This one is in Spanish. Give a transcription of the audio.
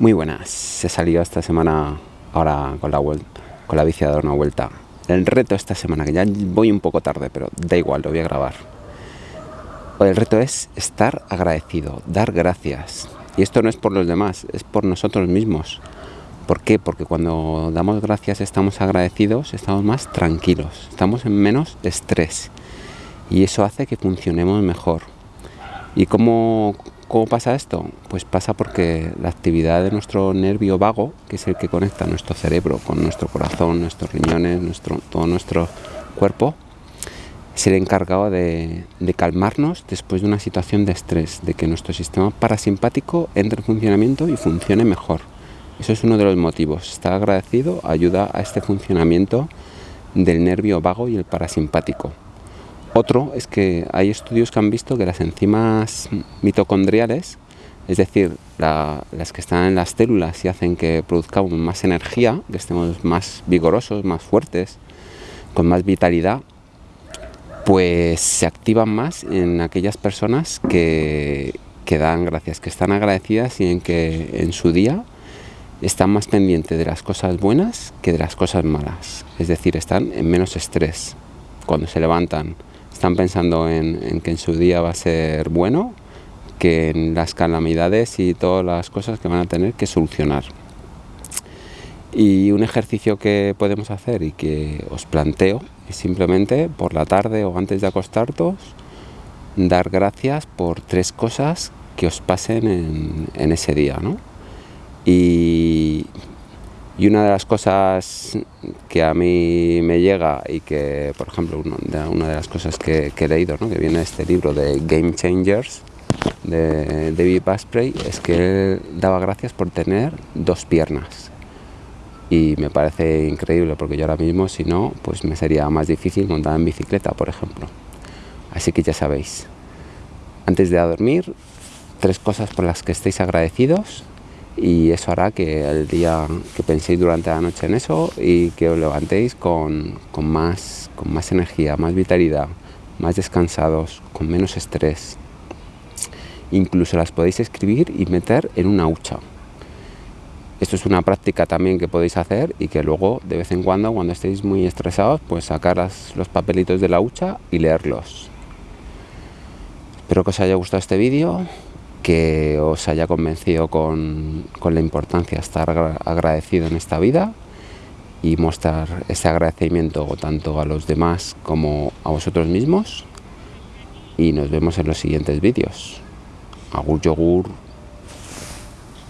Muy buenas, he salido esta semana ahora con la, con la bici a dar una vuelta. El reto esta semana, que ya voy un poco tarde, pero da igual, lo voy a grabar. El reto es estar agradecido, dar gracias. Y esto no es por los demás, es por nosotros mismos. ¿Por qué? Porque cuando damos gracias, estamos agradecidos, estamos más tranquilos, estamos en menos estrés. Y eso hace que funcionemos mejor. ¿Y cómo, ¿Cómo pasa esto? Pues pasa porque la actividad de nuestro nervio vago, que es el que conecta nuestro cerebro con nuestro corazón, nuestros riñones, nuestro, todo nuestro cuerpo, es el encargado de, de, calmarnos después de una situación de estrés, de que nuestro sistema parasimpático entre en funcionamiento y funcione mejor. Eso es uno de los motivos. Estar agradecido ayuda a este funcionamiento del nervio vago y el parasimpático. Otro es que hay estudios que han visto que las enzimas mitocondriales, es decir, las que están en las células y hacen que produzcamos más energía, que estemos más vigorosos, más fuertes, con más vitalidad, pues se activan más en aquellas personas que, que dan gracias, que están agradecidas y en que en su día están más pendientes de las cosas buenas que de las cosas malas. Es decir, están en menos estrés. Cuando se levantan, están pensando en, que en su día va a ser bueno, que en las calamidades y todas las cosas que van a tener que solucionar. Y un ejercicio que podemos hacer y que os planteo es simplemente por la tarde o antes de acostaros dar gracias por tres cosas que os pasen en, en ese día. ¿no? Y y una de las cosas que a mí me llega y que, por ejemplo, una de las cosas que, he leído, ¿no? que viene este libro de Game Changers de David Basprey, es que él daba gracias por tener dos piernas. Y me parece increíble porque yo ahora mismo, si no, pues me sería más difícil montar en bicicleta, por ejemplo. Así que ya sabéis, antes de dormir, tres cosas por las que estéis agradecidos y eso hará que el día que penséis durante la noche en eso y que os levantéis con, con, más, con más energía, más vitalidad, más descansados, con menos estrés. Incluso las podéis escribir y meter en una hucha. Esto es una práctica también que podéis hacer y que luego de vez en cuando cuando estéis muy estresados pues sacar los papelitos de la hucha y leerlos. Espero que os haya gustado este vídeo que os haya convencido con, la importancia de estar agradecido en esta vida y mostrar ese agradecimiento tanto a los demás como a vosotros mismos y nos vemos en los siguientes vídeos. Agur yogur.